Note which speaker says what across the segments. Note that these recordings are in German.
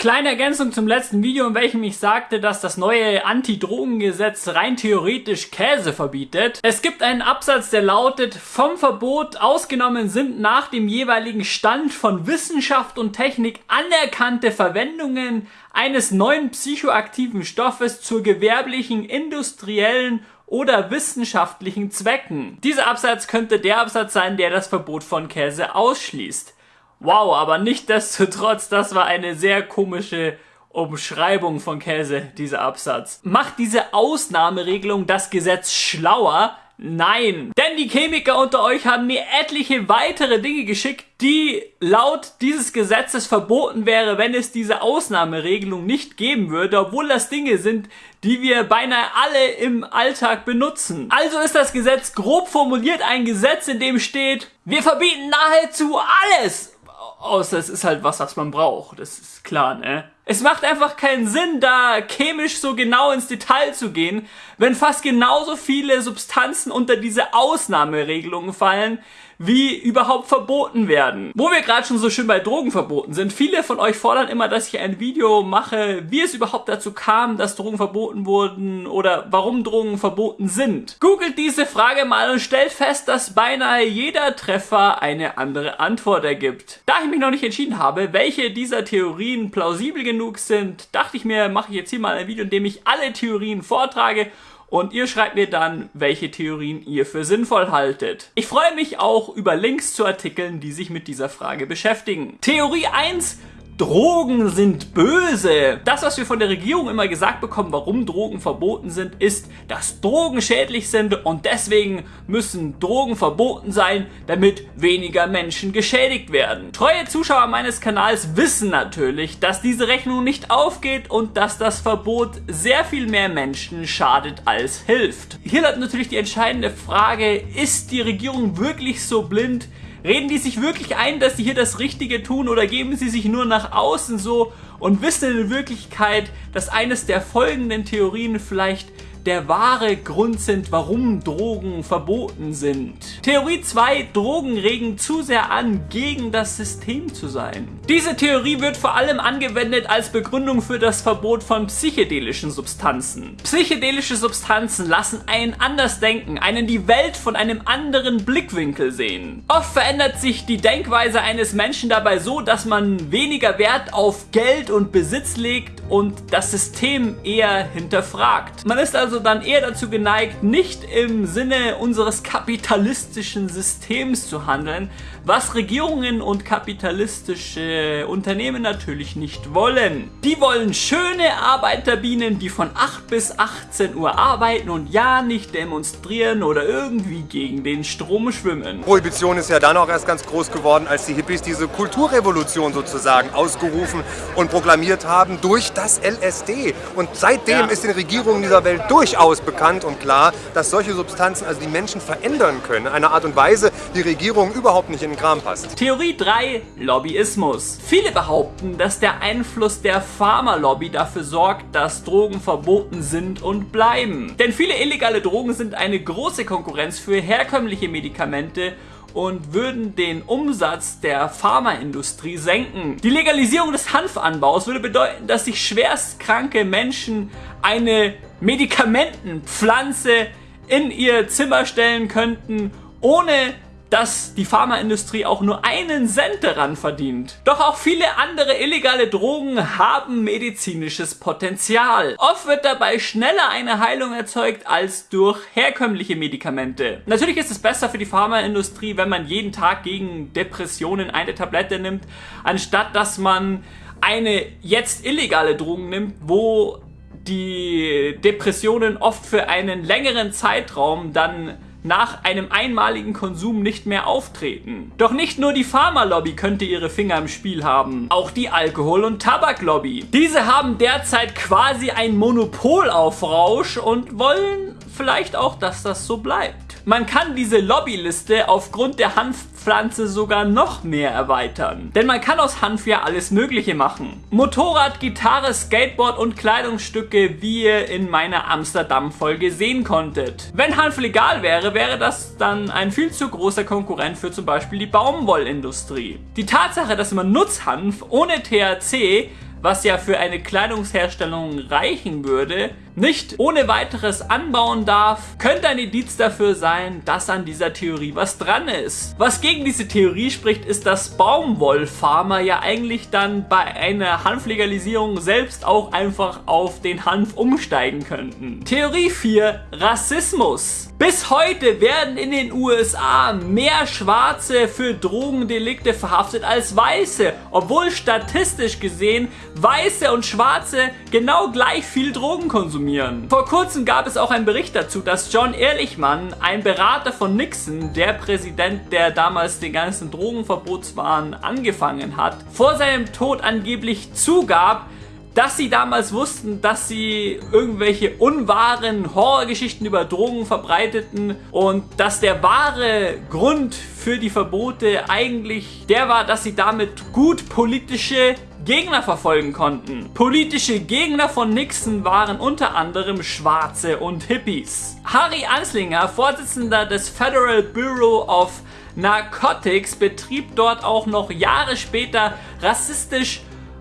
Speaker 1: Kleine Ergänzung zum letzten Video, in welchem ich sagte, dass das neue Anti-Drogengesetz rein theoretisch Käse verbietet. Es gibt einen Absatz, der lautet, vom Verbot ausgenommen sind nach dem jeweiligen Stand von Wissenschaft und Technik anerkannte Verwendungen eines neuen psychoaktiven Stoffes zur gewerblichen, industriellen oder wissenschaftlichen Zwecken. Dieser Absatz könnte der Absatz sein, der das Verbot von Käse ausschließt. Wow, aber nicht destotrotz, das war eine sehr komische Umschreibung von Käse, dieser Absatz. Macht diese Ausnahmeregelung das Gesetz schlauer? Nein, denn die Chemiker unter euch haben mir etliche weitere Dinge geschickt, die laut dieses Gesetzes verboten wäre, wenn es diese Ausnahmeregelung nicht geben würde, obwohl das Dinge sind, die wir beinahe alle im Alltag benutzen. Also ist das Gesetz grob formuliert ein Gesetz, in dem steht, wir verbieten nahezu alles Außer es ist halt was, was man braucht. Das ist klar, ne? Es macht einfach keinen Sinn, da chemisch so genau ins Detail zu gehen, wenn fast genauso viele Substanzen unter diese Ausnahmeregelungen fallen, wie überhaupt verboten werden. Wo wir gerade schon so schön bei Drogenverboten sind, viele von euch fordern immer, dass ich ein Video mache, wie es überhaupt dazu kam, dass Drogen verboten wurden oder warum Drogen verboten sind. Googelt diese Frage mal und stellt fest, dass beinahe jeder Treffer eine andere Antwort ergibt. Da ich mich noch nicht entschieden habe, welche dieser Theorien plausibel genug sind, dachte ich mir, mache ich jetzt hier mal ein Video, in dem ich alle Theorien vortrage und ihr schreibt mir dann, welche Theorien ihr für sinnvoll haltet. Ich freue mich auch über Links zu Artikeln, die sich mit dieser Frage beschäftigen. Theorie 1 Drogen sind böse. Das, was wir von der Regierung immer gesagt bekommen, warum Drogen verboten sind, ist, dass Drogen schädlich sind und deswegen müssen Drogen verboten sein, damit weniger Menschen geschädigt werden. Treue Zuschauer meines Kanals wissen natürlich, dass diese Rechnung nicht aufgeht und dass das Verbot sehr viel mehr Menschen schadet als hilft. Hier hat natürlich die entscheidende Frage, ist die Regierung wirklich so blind, Reden die sich wirklich ein, dass sie hier das Richtige tun oder geben sie sich nur nach außen so? Und wissen in Wirklichkeit, dass eines der folgenden Theorien vielleicht der wahre Grund sind, warum Drogen verboten sind. Theorie 2. Drogen regen zu sehr an, gegen das System zu sein. Diese Theorie wird vor allem angewendet als Begründung für das Verbot von psychedelischen Substanzen. Psychedelische Substanzen lassen einen anders denken, einen die Welt von einem anderen Blickwinkel sehen. Oft verändert sich die Denkweise eines Menschen dabei so, dass man weniger Wert auf Geld und Besitz legt und das System eher hinterfragt. Man ist also dann eher dazu geneigt, nicht im Sinne unseres kapitalistischen Systems zu handeln, was Regierungen und kapitalistische Unternehmen natürlich nicht wollen. Die wollen schöne Arbeiterbienen, die von 8 bis 18 Uhr arbeiten und ja nicht demonstrieren oder irgendwie gegen den Strom schwimmen.
Speaker 2: Prohibition ist ja dann auch erst ganz groß geworden, als die Hippies diese Kulturrevolution sozusagen ausgerufen und proklamiert haben durch das LSD. Und seitdem ja. ist den Regierungen dieser Welt durchaus bekannt und klar, dass solche Substanzen also die Menschen verändern können. Eine Art und Weise, die Regierungen überhaupt nicht in den Kram passt.
Speaker 1: Theorie 3. Lobbyismus. Viele behaupten, dass der Einfluss der Pharmalobby dafür sorgt, dass Drogen verboten sind und bleiben. Denn viele illegale Drogen sind eine große Konkurrenz für herkömmliche Medikamente und würden den Umsatz der Pharmaindustrie senken. Die Legalisierung des Hanfanbaus würde bedeuten, dass sich schwerstkranke Menschen eine Medikamentenpflanze in ihr Zimmer stellen könnten, ohne dass die Pharmaindustrie auch nur einen Cent daran verdient. Doch auch viele andere illegale Drogen haben medizinisches Potenzial. Oft wird dabei schneller eine Heilung erzeugt als durch herkömmliche Medikamente. Natürlich ist es besser für die Pharmaindustrie, wenn man jeden Tag gegen Depressionen eine Tablette nimmt, anstatt dass man eine jetzt illegale Drogen nimmt, wo die Depressionen oft für einen längeren Zeitraum dann nach einem einmaligen Konsum nicht mehr auftreten. Doch nicht nur die Pharmalobby könnte ihre Finger im Spiel haben, auch die Alkohol- und Tabaklobby. Diese haben derzeit quasi ein Monopol auf Rausch und wollen vielleicht auch, dass das so bleibt. Man kann diese Lobbyliste aufgrund der Hanfpflanze sogar noch mehr erweitern. Denn man kann aus Hanf ja alles mögliche machen. Motorrad, Gitarre, Skateboard und Kleidungsstücke, wie ihr in meiner Amsterdam-Folge sehen konntet. Wenn Hanf legal wäre, wäre das dann ein viel zu großer Konkurrent für zum Beispiel die Baumwollindustrie. Die Tatsache, dass man Nutzhanf ohne THC was ja für eine Kleidungsherstellung reichen würde, nicht ohne weiteres anbauen darf, könnte ein Indiz dafür sein, dass an dieser Theorie was dran ist. Was gegen diese Theorie spricht, ist, dass Baumwollfarmer ja eigentlich dann bei einer Hanflegalisierung selbst auch einfach auf den Hanf umsteigen könnten. Theorie 4. Rassismus. Bis heute werden in den USA mehr Schwarze für Drogendelikte verhaftet als Weiße, obwohl statistisch gesehen Weiße und Schwarze genau gleich viel Drogen konsumieren. Vor kurzem gab es auch einen Bericht dazu, dass John Ehrlichmann, ein Berater von Nixon, der Präsident, der damals den ganzen Drogenverbotswahn angefangen hat, vor seinem Tod angeblich zugab, dass sie damals wussten, dass sie irgendwelche unwahren Horrorgeschichten über Drogen verbreiteten und dass der wahre Grund für die Verbote eigentlich der war, dass sie damit gut politische Gegner verfolgen konnten. Politische Gegner von Nixon waren unter anderem Schwarze und Hippies. Harry Anslinger, Vorsitzender des Federal Bureau of Narcotics, betrieb dort auch noch Jahre später rassistisch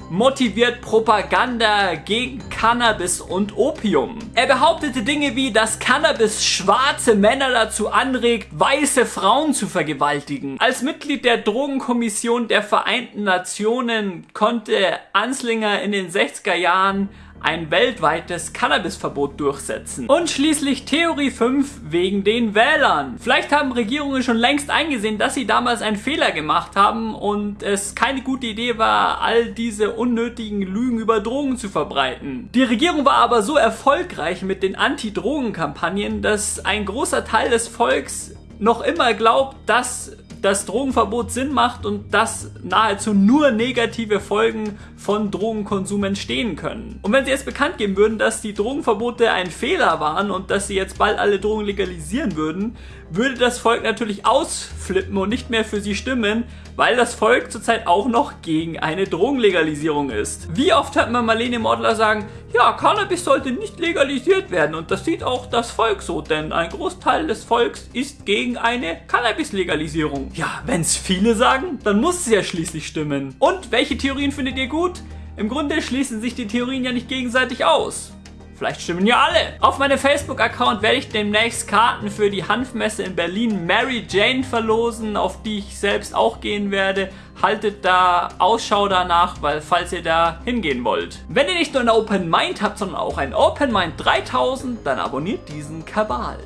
Speaker 1: motiviert Propaganda gegen Cannabis und Opium. Er behauptete Dinge wie, dass Cannabis schwarze Männer dazu anregt, weiße Frauen zu vergewaltigen. Als Mitglied der Drogenkommission der Vereinten Nationen konnte Anslinger in den 60er Jahren ein weltweites Cannabisverbot durchsetzen. Und schließlich Theorie 5 wegen den Wählern. Vielleicht haben Regierungen schon längst eingesehen, dass sie damals einen Fehler gemacht haben und es keine gute Idee war, all diese unnötigen Lügen über Drogen zu verbreiten. Die Regierung war aber so erfolgreich mit den Anti-Drogen-Kampagnen, dass ein großer Teil des Volks noch immer glaubt, dass das Drogenverbot Sinn macht und dass nahezu nur negative Folgen von Drogenkonsum entstehen können. Und wenn sie jetzt bekannt geben würden, dass die Drogenverbote ein Fehler waren und dass sie jetzt bald alle Drogen legalisieren würden, würde das Volk natürlich ausflippen und nicht mehr für sie stimmen, weil das Volk zurzeit auch noch gegen eine Drogenlegalisierung ist. Wie oft hört man Marlene Mortler sagen, ja, Cannabis sollte nicht legalisiert werden und das sieht auch das Volk so, denn ein Großteil des Volks ist gegen eine Cannabis-Legalisierung. Ja, wenn es viele sagen, dann muss es ja schließlich stimmen. Und welche Theorien findet ihr gut? Im Grunde schließen sich die Theorien ja nicht gegenseitig aus. Vielleicht stimmen ja alle. Auf meinem Facebook-Account werde ich demnächst Karten für die Hanfmesse in Berlin Mary Jane verlosen, auf die ich selbst auch gehen werde. Haltet da Ausschau danach, weil falls ihr da hingehen wollt. Wenn ihr nicht nur ein Open Mind habt, sondern auch ein Open Mind 3000, dann abonniert diesen Kabal.